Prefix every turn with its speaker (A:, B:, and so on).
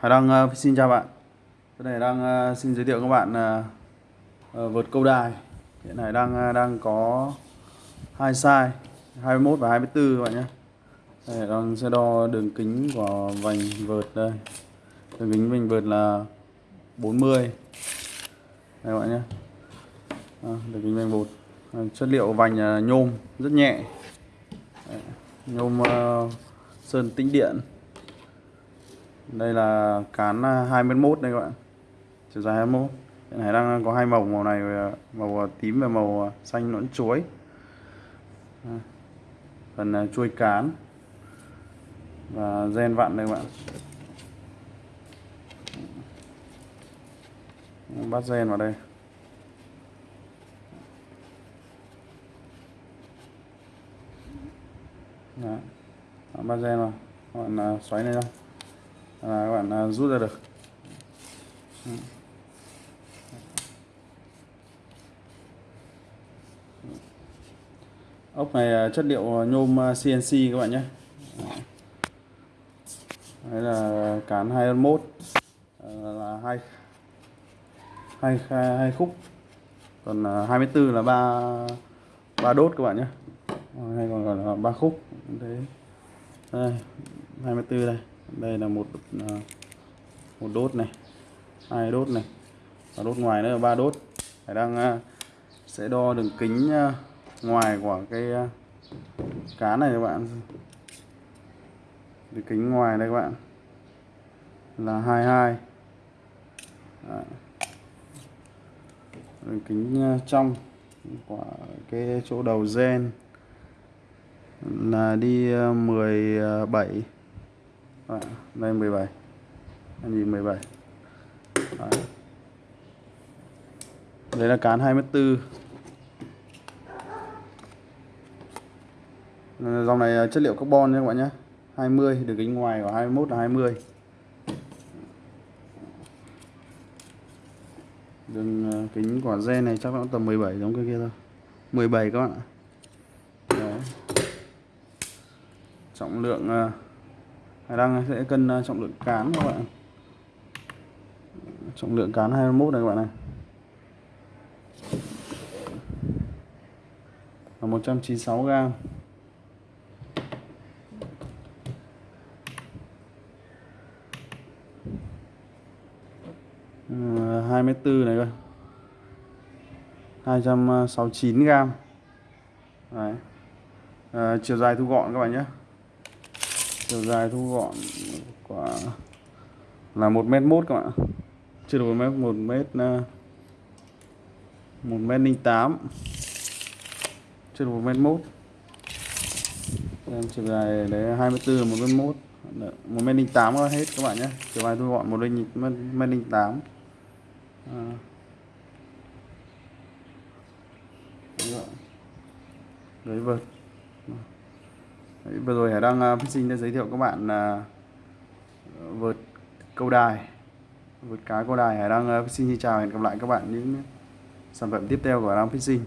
A: Hải Đăng uh, xin chào bạn. Cái này đang uh, xin giới thiệu các bạn ờ, uh, uh, vượt câu đài. Hiện nay đang uh, đang có hai size 21 và 24 các bạn nhé. Đây, đang sẽ đo đường kính của vành vượt đây. Đường kính vành vượt là 40 Đây các bạn nhé. À, Đường kính vành vượt, à, Chất liệu vành nhôm rất nhẹ. Nhôm uh, sơn tĩnh điện đây là cán à, 21 đây các bạn. Chiều dài 21 cái này đang có hai màu màu này màu à, tím và màu à, xanh nõn chuối. Phần chuôi cán và gen vặn đây các bạn. Bắt gen vào đây. Đó. bắt gen vào. Còn bạn xoáy này không là các bạn à, rút ra được. Ốc này à, chất liệu à, nhôm CNC các bạn nhé. Đây là cán 21 ờ, là hai hai hai khúc. Còn 24 là ba ba đốt các bạn nhé. Ờ, hay còn gọi là ba khúc. Thế đây 24 đây đây là một à, một đốt này, hai đốt này, và đốt ngoài nữa là ba đốt. Phải đang à, sẽ đo đường kính à, ngoài của cái cá này các bạn. Đường kính ngoài đây các bạn, là 22 Đấy. đường kính trong của cái chỗ đầu gen là đi 17 Đấy, đây 17 anh nhìn 17 Đấy. Đấy là cán 24 Dòng này chất liệu carbon nha các bạn nhé. 20 đường kính ngoài của 21 là 20 Đường ờ, kính của gen này chắc nó tầm 17 giống cái kia thôi. 17 các bạn ạ. Đấy. Trọng lượng ờ, đang sẽ cân à, trọng lượng cán các bạn Trọng lượng cán 21 này các bạn này. Là 196 gram. Ừ, Mét 24 này coi 269 gram. Đấy. À, chiều dài thu gọn các bạn nhé chiều dài thu gọn quả là một mét mốt các bạn chưa được một mét một mét à, một mét linh tám. Chưa được một mét mốt. Em chiều dài đấy 24 một mét mốt. Một mét linh tám hết các bạn nhé. Chiều dài thu gọn một linh, mét linh tám. À. Đấy vâng Đấy, vừa rồi Hải Đăng uh, à, sinh đã giới thiệu các bạn à, uh, vượt câu đài. Vượt cá câu đài. Hải Đăng uh, à, sinh xin chào hẹn gặp lại các bạn những sản phẩm tiếp theo của Hải Đăng sinh